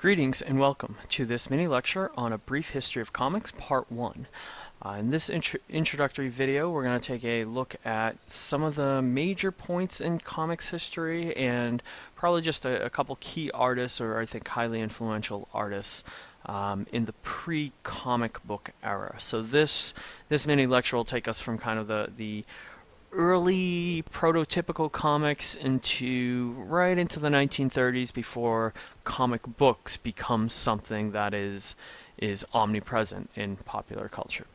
Greetings and welcome to this mini lecture on a brief history of comics, part one. Uh, in this intro introductory video, we're going to take a look at some of the major points in comics history and probably just a, a couple key artists or I think highly influential artists um, in the pre-comic book era. So this this mini lecture will take us from kind of the the early prototypical comics into right into the 1930s before comic books become something that is is omnipresent in popular culture.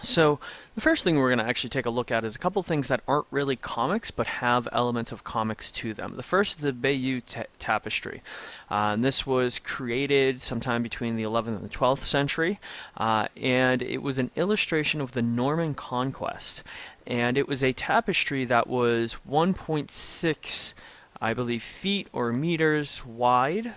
So the first thing we're going to actually take a look at is a couple things that aren't really comics but have elements of comics to them. The first is the Bayeux Tapestry. Uh, and this was created sometime between the 11th and the 12th century uh, and it was an illustration of the Norman conquest. And it was a tapestry that was 1.6 I believe feet or meters wide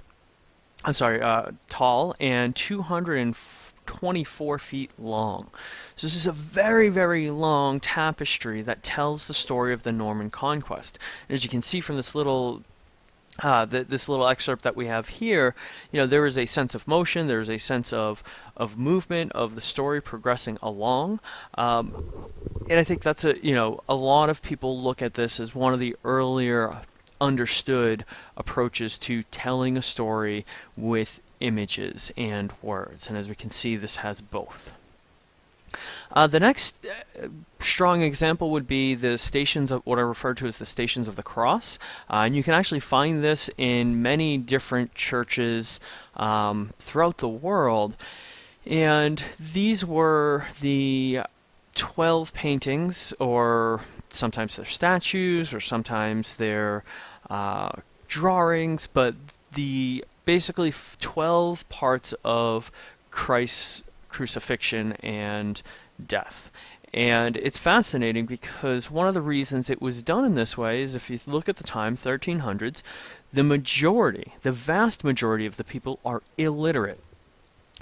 I'm sorry, uh, tall and 240 24 feet long. So this is a very, very long tapestry that tells the story of the Norman conquest. And as you can see from this little uh, the, this little excerpt that we have here, you know, there is a sense of motion, there is a sense of of movement of the story progressing along, um, and I think that's a you know a lot of people look at this as one of the earlier understood approaches to telling a story with images and words. And as we can see, this has both. Uh, the next uh, strong example would be the stations of what I refer to as the stations of the cross. Uh, and you can actually find this in many different churches um, throughout the world. And these were the 12 paintings, or sometimes they're statues, or sometimes they're uh, drawings, but the basically 12 parts of Christ's crucifixion and death. And it's fascinating because one of the reasons it was done in this way is if you look at the time, 1300s, the majority, the vast majority of the people are illiterate.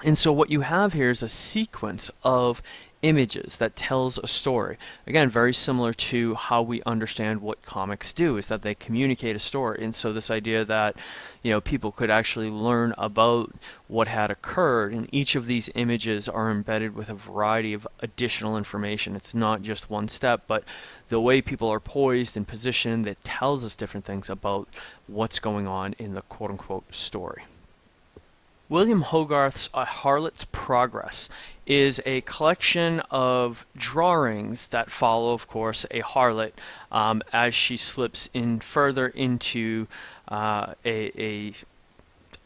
And so what you have here is a sequence of images that tells a story. Again, very similar to how we understand what comics do, is that they communicate a story. And so this idea that, you know, people could actually learn about what had occurred, and each of these images are embedded with a variety of additional information. It's not just one step, but the way people are poised and positioned that tells us different things about what's going on in the quote-unquote story. William Hogarth's A Harlot's Progress is a collection of drawings that follow, of course, a harlot um, as she slips in further into uh, a, a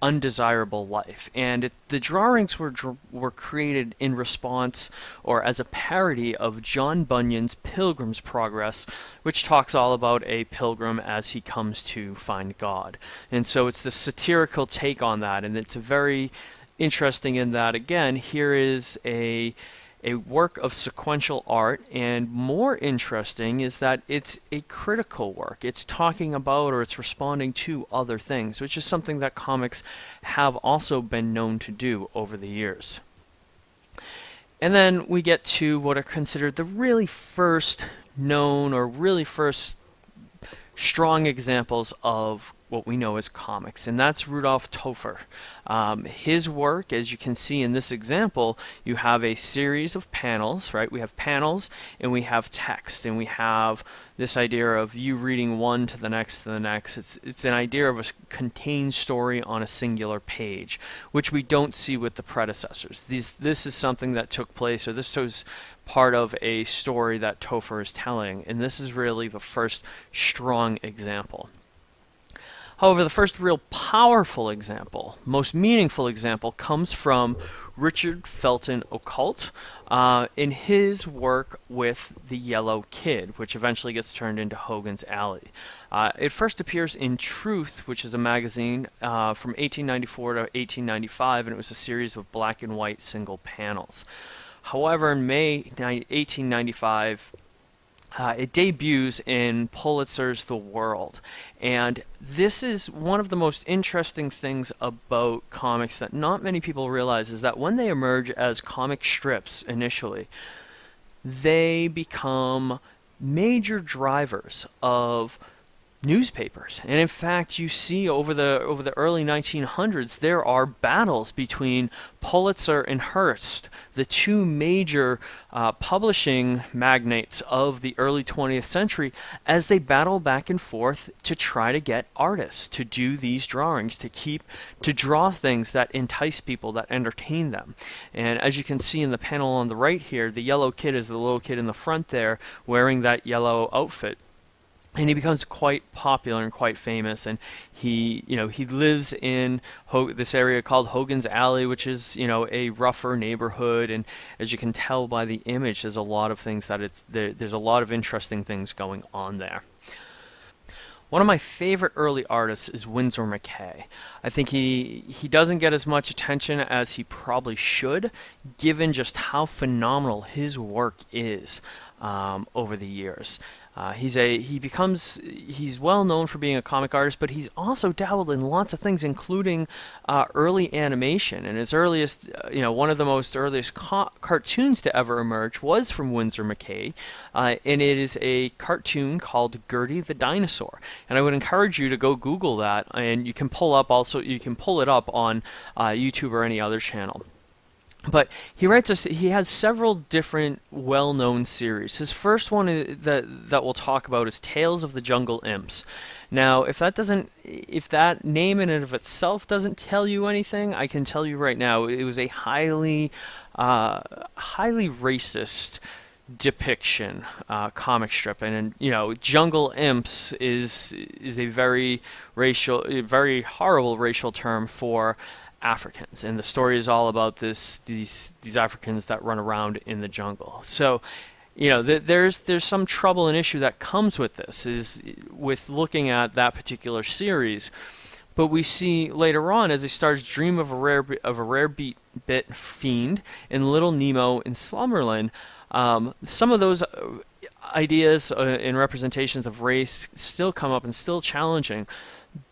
undesirable life. And it, the drawings were were created in response or as a parody of John Bunyan's Pilgrim's Progress, which talks all about a pilgrim as he comes to find God. And so it's the satirical take on that, and it's a very interesting in that again here is a a work of sequential art, and more interesting is that it's a critical work. It's talking about or it's responding to other things, which is something that comics have also been known to do over the years. And then we get to what are considered the really first known or really first strong examples of what we know as comics, and that's Rodolphe Töpffer. Um, his work, as you can see in this example, you have a series of panels, right? We have panels and we have text, and we have this idea of you reading one to the next to the next. It's, it's an idea of a contained story on a singular page, which we don't see with the predecessors. These, this is something that took place, or this was part of a story that Topher is telling, and this is really the first strong example. However, the first real powerful example, most meaningful example, comes from Richard Felton Outcault uh, in his work with The Yellow Kid, which eventually gets turned into Hogan's Alley. Uh, it first appears in Truth, which is a magazine uh, from 1894 to 1895, and it was a series of black and white single panels. However, in May 1895, uh, it debuts in Pulitzer's The World. And this is one of the most interesting things about comics that not many people realize is that when they emerge as comic strips initially, they become major drivers of newspapers. And in fact, you see over the over the early 1900s there are battles between Pulitzer and Hearst, the two major uh, publishing magnates of the early 20th century, as they battle back and forth to try to get artists to do these drawings, to keep to draw things that entice people, that entertain them. And as you can see in the panel on the right here, the yellow kid is the little kid in the front there wearing that yellow outfit and he becomes quite popular and quite famous. And he you know he lives in Ho this area called Hogan's Alley which is you know a rougher neighborhood. And as you can tell by the image there's a lot of things that it's there, there's a lot of interesting things going on there. One of my favorite early artists is Winsor McCay. I think he he doesn't get as much attention as he probably should, given just how phenomenal his work is um, over the years. Uh, he's a he becomes he's well known for being a comic artist, but he's also dabbled in lots of things, including uh, early animation. And his earliest, uh, you know, one of the most earliest cartoons to ever emerge was from Winsor McCay, uh, and it is a cartoon called Gertie the Dinosaur. And I would encourage you to go Google that, and you can pull up also you can pull it up on uh, YouTube or any other channel. But he writes us. He has several different well-known series. His first one that that we'll talk about is Tales of the Jungle Imps. Now, if that doesn't, if that name in and of itself doesn't tell you anything, I can tell you right now, it was a highly, uh, highly racist depiction uh, comic strip and, and, you know jungle imps is is a very racial very horrible racial term for Africans, and the story is all about this these these Africans that run around in the jungle. So, you know, th there's there's some trouble and issue that comes with this is with looking at that particular series. But we see later on as he starts dream of a rare of a rare beat bit fiend in Little Nemo in Slumberland, um, some of those uh, ideas uh, and representations of race still come up and still challenging.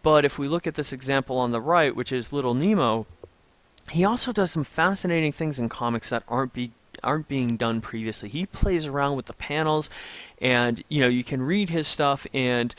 But if we look at this example on the right, which is Little Nemo, he also does some fascinating things in comics that aren't be aren't being done previously. He plays around with the panels and you know, you can read his stuff and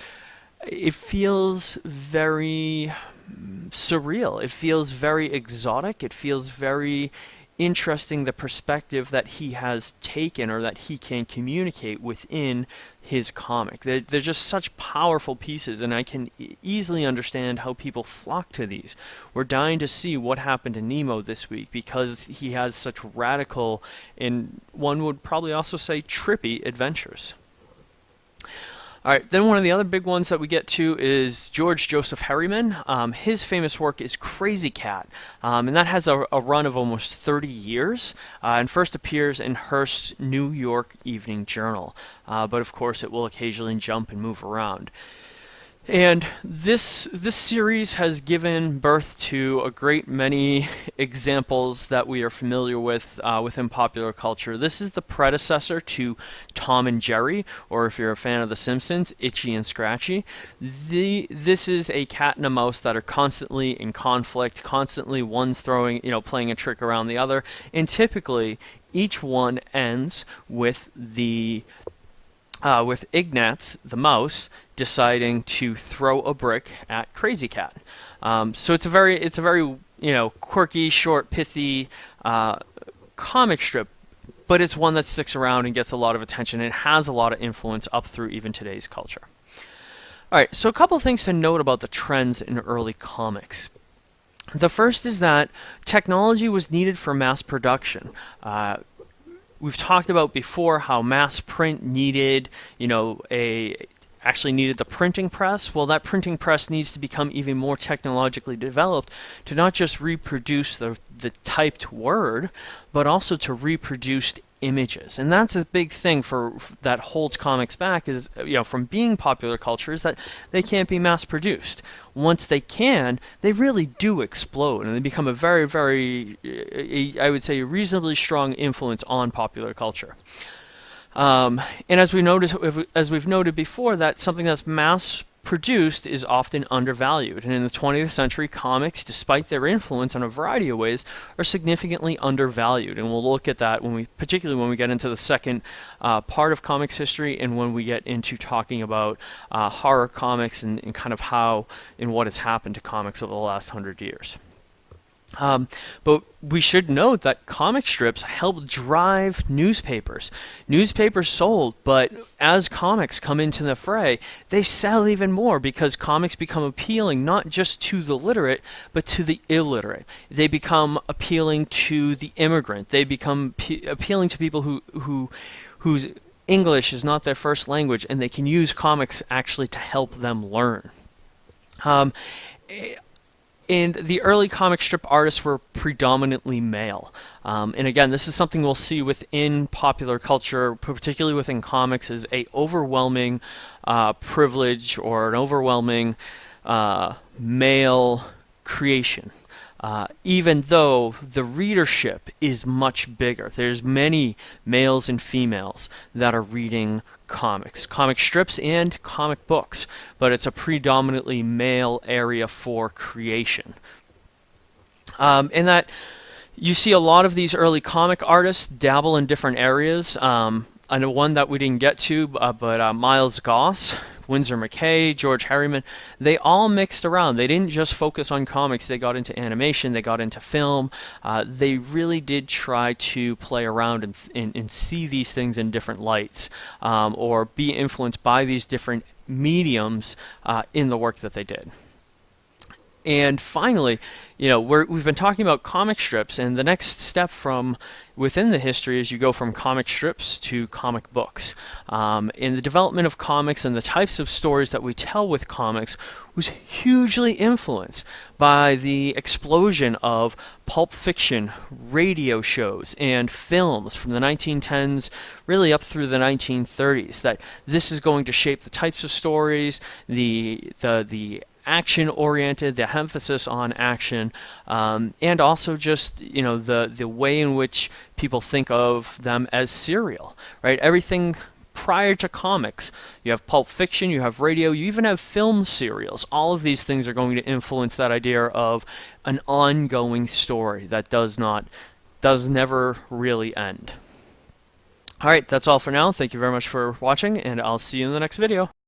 it feels very mm, surreal. It feels very exotic. It feels very interesting the perspective that he has taken or that he can communicate within his comic. They're, they're just such powerful pieces, and I can easily understand how people flock to these. We're dying to see what happened to Nemo this week because he has such radical and one would probably also say trippy adventures. All right, then one of the other big ones that we get to is George Joseph Herriman. Um, his famous work is Krazy Kat, um, and that has a, a, run of almost 30 years uh, and first appears in Hearst's New York Evening Journal. Uh, but of course, it will occasionally jump and move around. And this this series has given birth to a great many examples that we are familiar with uh, within popular culture. This is the predecessor to Tom and Jerry, or if you're a fan of The Simpsons, Itchy and Scratchy. The this is a cat and a mouse that are constantly in conflict, constantly one's throwing, you know, playing a trick around the other, and typically each one ends with the uh, with Ignatz, the mouse, deciding to throw a brick at Krazy Kat. Um, so it's a very, it's a very, you know, quirky, short, pithy uh, comic strip, but it's one that sticks around and gets a lot of attention and has a lot of influence up through even today's culture. All right, so a couple things to note about the trends in early comics. The first is that technology was needed for mass production. Uh, we've talked about before how mass print needed, you know, a actually needed the printing press. Well, that printing press needs to become even more technologically developed to not just reproduce the, the typed word, but also to reproduce images. And that's a big thing for that holds comics back is you know from being popular culture is that they can't be mass produced. Once they can, they really do explode and they become a very very I would say a reasonably strong influence on popular culture. Um, and as we noticed, as we've noted before, that something that's mass produced is often undervalued. And in the 20th century, comics, despite their influence in a variety of ways, are significantly undervalued. And we'll look at that when we, particularly when we get into the second uh, part of comics history and when we get into talking about uh, horror comics and, and kind of how and what has happened to comics over the last hundred years. Um, but we should note that comic strips help drive newspapers. Newspapers sold, but as comics come into the fray, they sell even more because comics become appealing not just to the literate, but to the illiterate. They become appealing to the immigrant. They become appealing to people who, who, whose English is not their first language, and they can use comics actually to help them learn. Um, and the early comic strip artists were predominantly male. Um, and again, this is something we'll see within popular culture, particularly within comics, is a overwhelming uh, privilege or an overwhelming uh, male creation uh, even though the readership is much bigger. There's many males and females that are reading comics, comic strips and comic books, but it's a predominantly male area for creation. Um, and that you see a lot of these early comic artists dabble in different areas. Um, I know one that we didn't get to, uh, but uh, Milt Gross, Winsor McCay, George Herriman, they all mixed around. They didn't just focus on comics. They got into animation. They got into film. Uh, they really did try to play around and, and, and see these things in different lights um, or be influenced by these different mediums uh, in the work that they did. And finally, you know, we have been talking about comic strips, and the next step from within the history is you go from comic strips to comic books. Um, and the development of comics and the types of stories that we tell with comics was hugely influenced by the explosion of pulp fiction, radio shows, and films from the 1910s really up through the 1930s. That this is going to shape the types of stories, the the the action oriented, the emphasis on action, um, and also just you know the the way in which people think of them as serial, right? Everything prior to comics. You have pulp fiction, you have radio, you even have film serials. All of these things are going to influence that idea of an ongoing story that does not does never really end. Alright, that's all for now. Thank you very much for watching, and I'll see you in the next video.